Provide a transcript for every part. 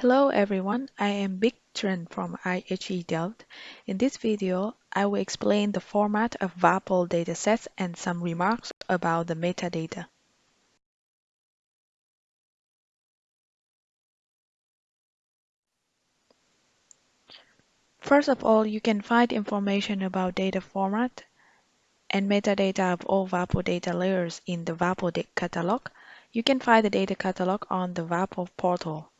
Hello everyone, I am Trần from IHE Delft. In this video, I will explain the format of WaPOR datasets and some remarks about the metadata. First of all, you can find information about data format and metadata of all WaPOR data layers in the WaPOR catalog. You can find the data catalog on the WaPOR portal.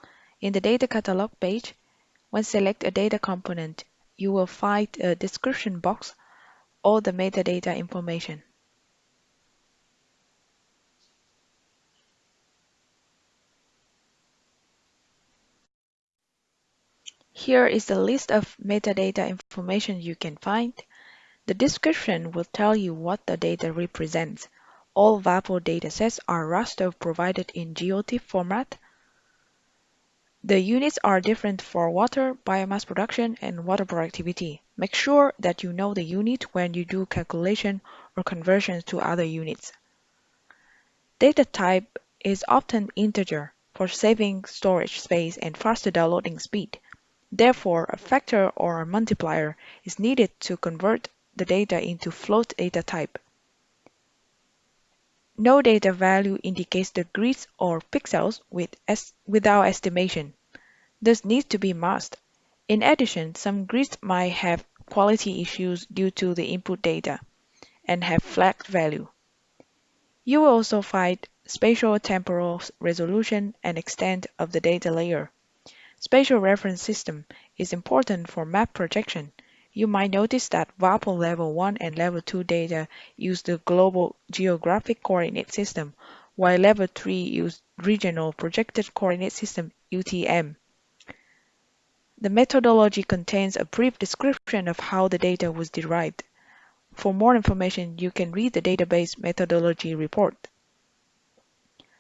In the data catalog page, when select a data component, you will find a description box or the metadata information. Here is the list of metadata information you can find. The description will tell you what the data represents. All WaPOR datasets are raster provided in GeoTIFF format the units are different for water, biomass production, and water productivity. Make sure that you know the unit when you do calculation or conversions to other units. Data type is often integer for saving storage space and faster downloading speed. Therefore, a factor or a multiplier is needed to convert the data into float data type. No data value indicates the grids or pixels with es without estimation. This needs to be masked. In addition, some grids might have quality issues due to the input data and have flagged value. You will also find spatial temporal resolution and extent of the data layer. Spatial reference system is important for map projection you might notice that WaPOR Level 1 and Level 2 data use the Global Geographic Coordinate System, while Level 3 use Regional Projected Coordinate System UTM. The methodology contains a brief description of how the data was derived. For more information, you can read the database methodology report.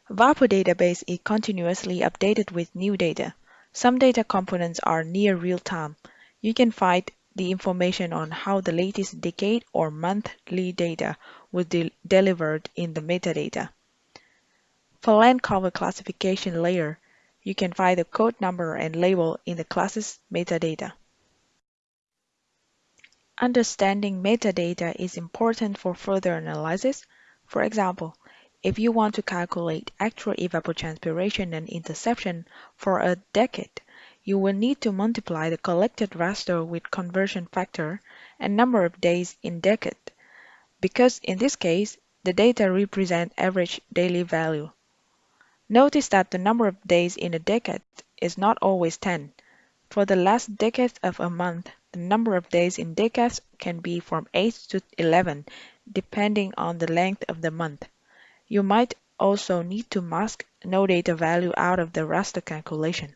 WaPOR database is continuously updated with new data. Some data components are near real-time. You can find the information on how the latest decade or monthly data was de delivered in the metadata. For land cover classification layer, you can find the code number and label in the class's metadata. Understanding metadata is important for further analysis. For example, if you want to calculate actual evapotranspiration and interception for a decade, you will need to multiply the collected raster with conversion factor and number of days in decade, because in this case, the data represent average daily value. Notice that the number of days in a decade is not always 10. For the last decade of a month, the number of days in decades can be from 8 to 11, depending on the length of the month. You might also need to mask no data value out of the raster calculation.